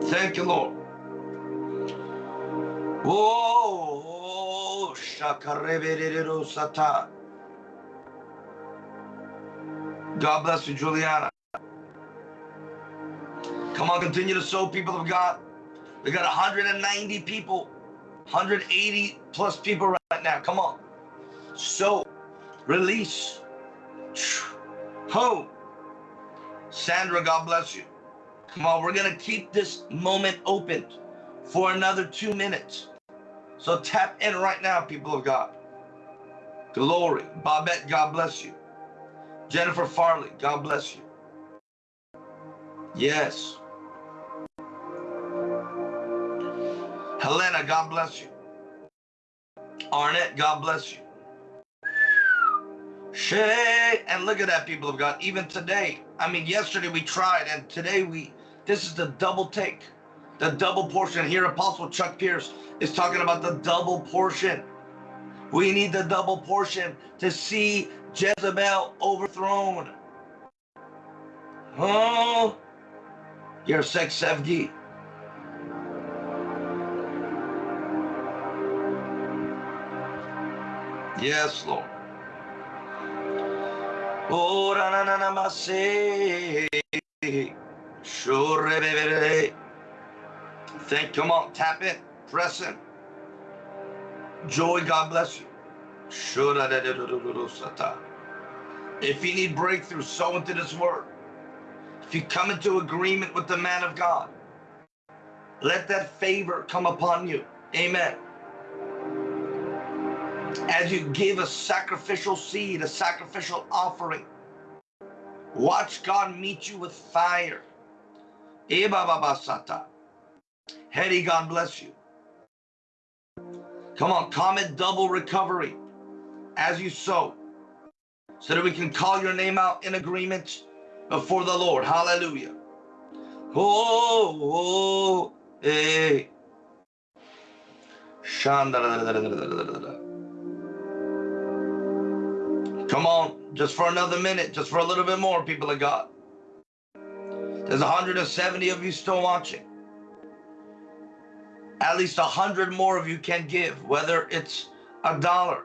Thank you, Lord. Oh, shakarebererosata. God bless you, Juliana. Come on, continue to sow, people of God. We got 190 people, 180 plus people right now. Come on. So, release. Ho. Sandra, God bless you. Come on, we're going to keep this moment open for another two minutes. So tap in right now, people of God. Glory. Babette, God bless you. Jennifer Farley, God bless you. Yes. Helena, God bless you. Arnett, God bless you. Shay, and look at that, people of God. Even today, I mean, yesterday we tried, and today we, this is the double take, the double portion. Here, Apostle Chuck Pierce is talking about the double portion. We need the double portion to see Jezebel overthrown. Oh, your sex Sevgi. Yes, Lord. Oh, na na na na ma se. Sure. Thank. Come on, tap in, press in. Joy, God bless you. Sure. If you need breakthrough, sow into this word. If you come into agreement with the man of God, let that favor come upon you. Amen. As you give a sacrificial seed, a sacrificial offering, watch God meet you with fire. Eh, Ebababasata. Hetty, God bless you. Come on, comment double recovery as you sow so that we can call your name out in agreement before the Lord. Hallelujah. Oh, oh hey. Come on, just for another minute, just for a little bit more, people of God. There's 170 of you still watching. At least 100 more of you can give, whether it's a dollar,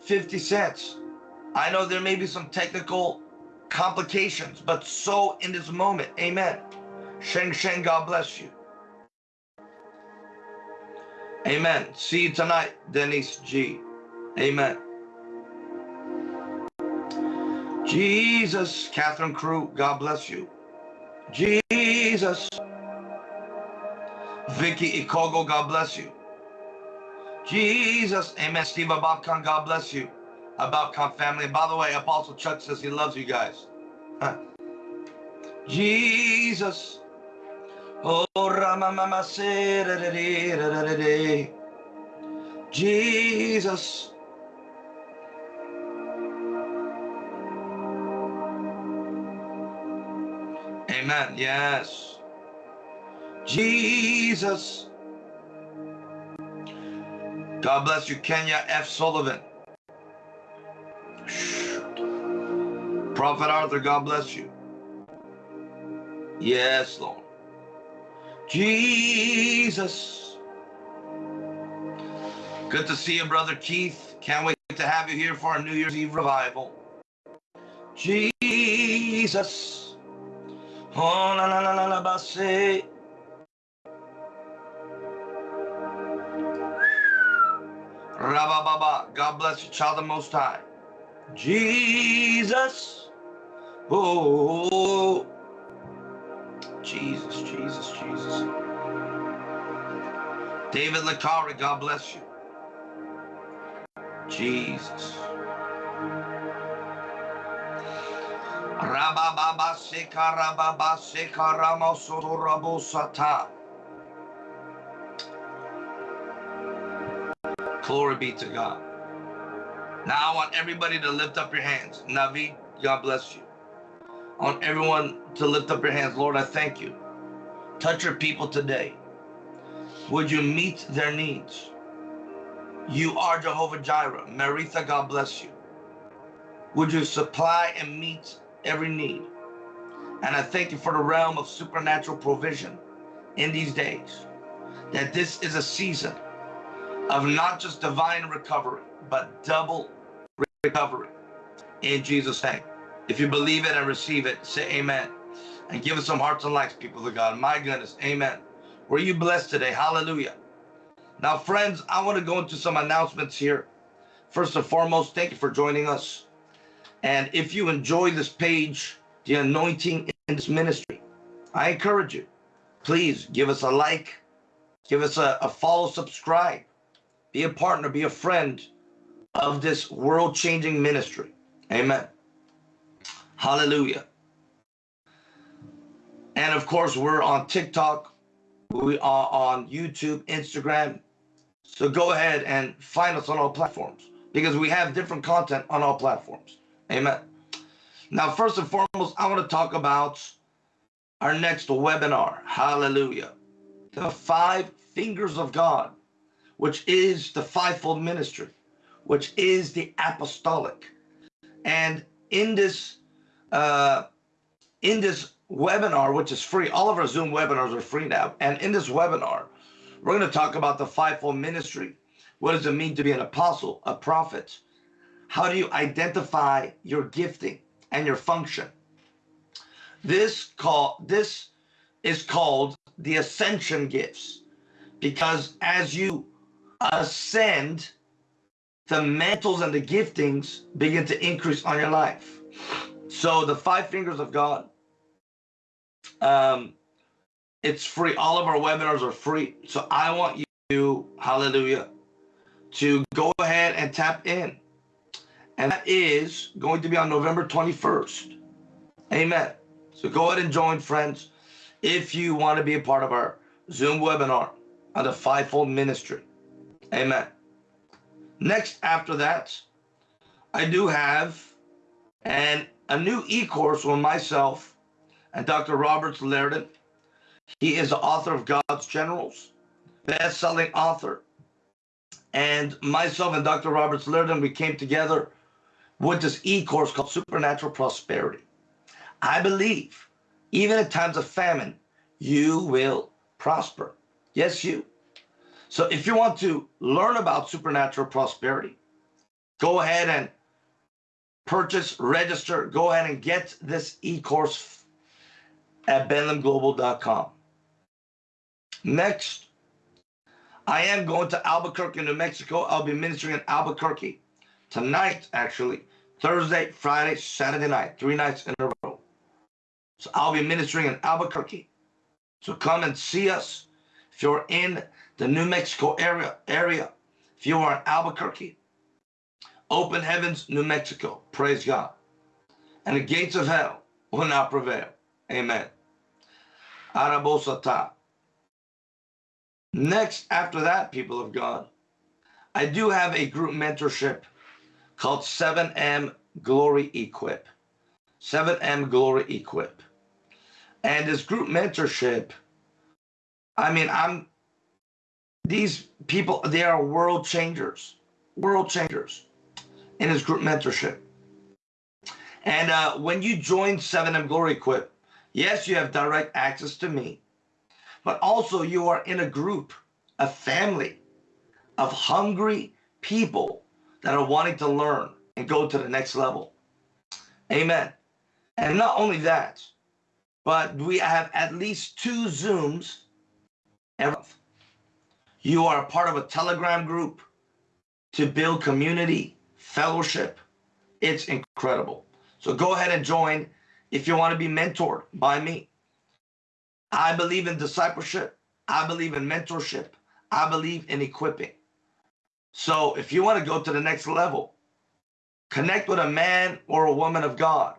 50 cents. I know there may be some technical complications, but so in this moment, amen. Sheng Sheng, God bless you. Amen. See you tonight, Denise G. Amen. Jesus, Catherine Crew, God bless you. Jesus. Vicky Ikogo, God bless you. Jesus, amen. Steve Ababkan, God bless you. Ababkan family. By the way, Apostle Chuck says he loves you guys. Jesus. Oh, Jesus. Amen. Yes. Jesus. God bless you, Kenya F. Sullivan. Prophet Arthur, God bless you. Yes, Lord. Jesus. Good to see you, Brother Keith. Can't wait to have you here for our New Year's Eve revival. Jesus. Oh, la la la la la, basse. Rabababa. God bless you, child the Most High. Jesus. Oh. Jesus, Jesus, Jesus. David Lakari, God bless you. Jesus. Glory be to God. Now I want everybody to lift up your hands. Navi, God bless you. I want everyone to lift up your hands. Lord, I thank you. Touch your people today. Would you meet their needs? You are Jehovah Jireh. Maritha, God bless you. Would you supply and meet every need? And I thank you for the realm of supernatural provision in these days. That this is a season of not just divine recovery, but double recovery in Jesus' name. If you believe it and receive it, say amen. And give us some hearts and likes, people of God. My goodness, amen. Were you blessed today? Hallelujah. Now, friends, I want to go into some announcements here. First and foremost, thank you for joining us. And if you enjoy this page, the anointing in this ministry, I encourage you, please give us a like, give us a, a follow, subscribe, be a partner, be a friend of this world changing ministry. Amen. Hallelujah. And of course, we're on TikTok, we are on YouTube, Instagram. So go ahead and find us on all platforms because we have different content on all platforms. Amen. Now, first and foremost, I want to talk about our next webinar. Hallelujah. The five fingers of God, which is the fivefold ministry, which is the apostolic. And in this uh, in this webinar, which is free, all of our Zoom webinars are free now. And in this webinar, we're going to talk about the fivefold ministry. What does it mean to be an apostle, a prophet? How do you identify your gifting and your function? This call this is called the ascension gifts because as you ascend the mantles and the giftings begin to increase on your life. So the five fingers of God, um, it's free. All of our webinars are free. So I want you, hallelujah, to go ahead and tap in. And that is going to be on November 21st. Amen. So go ahead and join, friends, if you want to be a part of our Zoom webinar on the fivefold ministry. Amen. Next, after that, I do have an, a new e-course with myself and Dr. Roberts Liardon. He is the author of God's Generals, best-selling author. And myself and Dr. Roberts Liardon, we came together with this e-course called Supernatural Prosperity. I believe, even in times of famine, you will prosper. Yes, you. So if you want to learn about supernatural prosperity, go ahead and purchase, register, go ahead and get this e-course at benlamglobal.com. Next, I am going to Albuquerque, New Mexico. I'll be ministering in Albuquerque tonight, actually, Thursday, Friday, Saturday night, three nights in a row. So I'll be ministering in Albuquerque. So come and see us. If you're in the New Mexico area, area, if you are in Albuquerque, open heavens, New Mexico. Praise God. And the gates of hell will not prevail. Amen. Arabosata. Next, after that, people of God, I do have a group mentorship called 7M Glory Equip. 7M Glory Equip. And this group mentorship, I mean, I'm, these people, they are world changers, world changers in his group mentorship. And uh, when you join 7M Glory Equip, yes, you have direct access to me, but also you are in a group, a family of hungry people that are wanting to learn and go to the next level. Amen. And not only that, but we have at least two Zooms every month. You are a part of a Telegram group to build community, fellowship. It's incredible. So go ahead and join if you want to be mentored by me. I believe in discipleship. I believe in mentorship. I believe in equipping. So if you want to go to the next level, connect with a man or a woman of God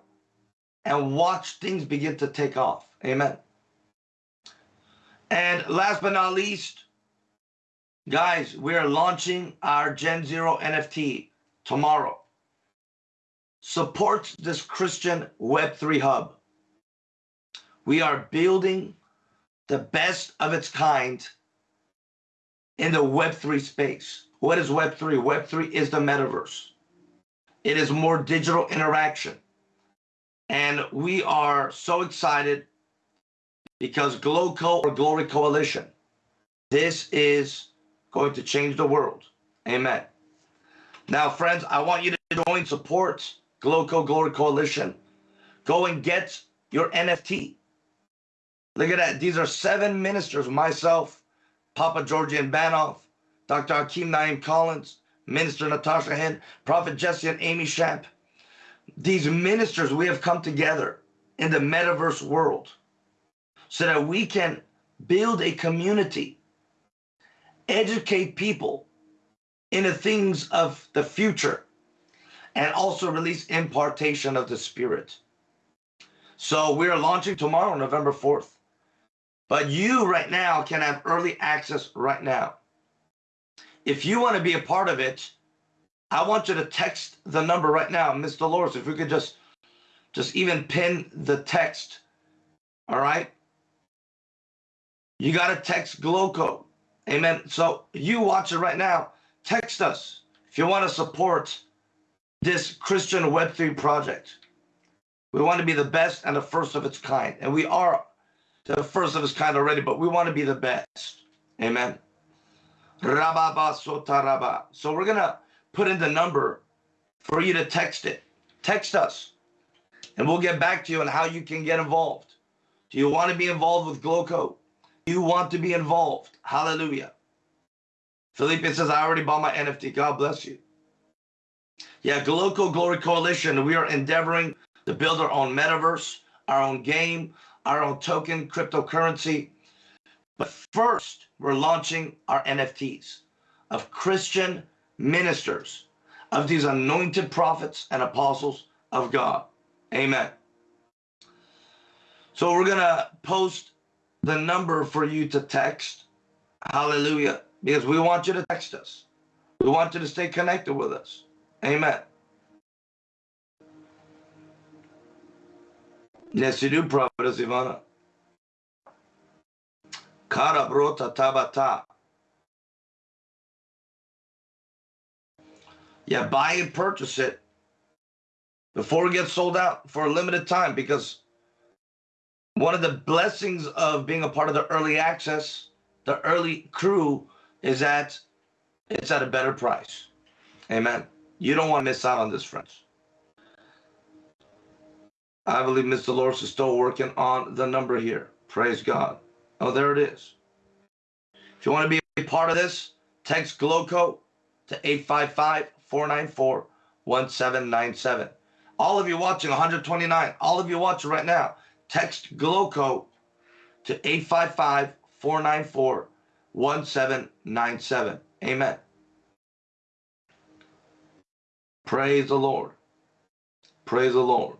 and watch things begin to take off. Amen. And last but not least, guys, we are launching our Gen Zero NFT tomorrow. Support this Christian Web3 hub. We are building the best of its kind in the Web3 space. What is Web3? Web3 is the metaverse. It is more digital interaction. And we are so excited because GLOCO or Glory Coalition, this is going to change the world. Amen. Now, friends, I want you to join support GLOCO Glory Coalition. Go and get your NFT. Look at that. These are seven ministers, myself, Papa Georgian Banov, Dr. Hakeem Naim Collins, Minister Natasha Hen, Prophet Jesse and Amy Shamp. These ministers, we have come together in the metaverse world so that we can build a community, educate people in the things of the future, and also release impartation of the Spirit. So we're launching tomorrow, November 4th. But you right now can have early access right now. If you want to be a part of it, I want you to text the number right now, Miss Dolores. If we could just, just even pin the text. All right. You got to text GlowCo. Amen. So you watch it right now. Text us if you want to support this Christian Web3 project. We want to be the best and the first of its kind. And we are the first of its kind already, but we want to be the best. Amen. Rababa So we're going to put in the number for you to text it. Text us, and we'll get back to you on how you can get involved. Do you want to be involved with GlowCo? Do you want to be involved? Hallelujah. Felipe says, I already bought my NFT. God bless you. Yeah, Gloco Glory Coalition. We are endeavoring to build our own metaverse, our own game, our own token, cryptocurrency. But first, we're launching our NFTs of Christian ministers, of these anointed prophets and apostles of God. Amen. So we're going to post the number for you to text. Hallelujah. Because we want you to text us. We want you to stay connected with us. Amen. Yes, you do, Prophetess Ivana. Kara brota tabata. Yeah, buy and purchase it before it gets sold out for a limited time because one of the blessings of being a part of the early access, the early crew, is that it's at a better price. Amen. You don't want to miss out on this, friends. I believe Mr. Dolores is still working on the number here. Praise God. Oh, there it is. If you want to be a part of this, text GLOCO to 855-494-1797. All of you watching 129, all of you watching right now, text GLOCO to 855-494-1797. Amen. Praise the Lord. Praise the Lord.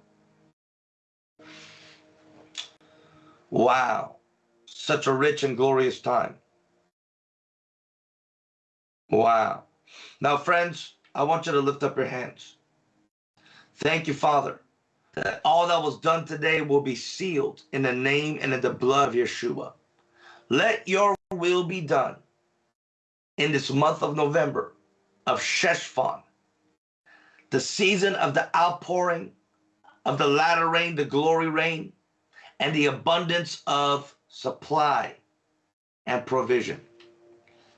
Wow. Such a rich and glorious time. Wow. Now, friends, I want you to lift up your hands. Thank you, Father, that all that was done today will be sealed in the name and in the blood of Yeshua. Let your will be done in this month of November of Sheshvan, the season of the outpouring of the latter rain, the glory rain, and the abundance of supply and provision.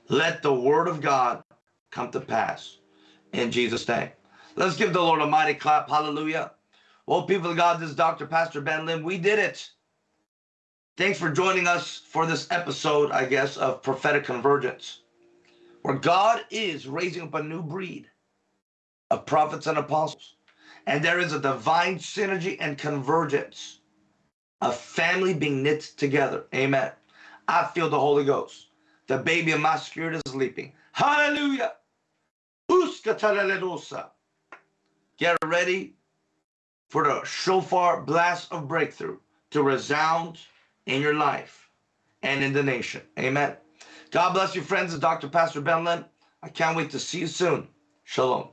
Let the word of God come to pass in Jesus' name. Let's give the Lord a mighty clap. Hallelujah. Well, people of God, this is Dr. Pastor Ben Lim. We did it. Thanks for joining us for this episode, I guess, of prophetic convergence, where God is raising up a new breed of prophets and apostles. And there is a divine synergy and convergence a family being knit together. Amen. I feel the Holy Ghost. The baby in my spirit is leaping. Hallelujah. Get ready for the shofar blast of breakthrough to resound in your life and in the nation. Amen. God bless you, friends. It's Dr. Pastor Ben. I can't wait to see you soon. Shalom.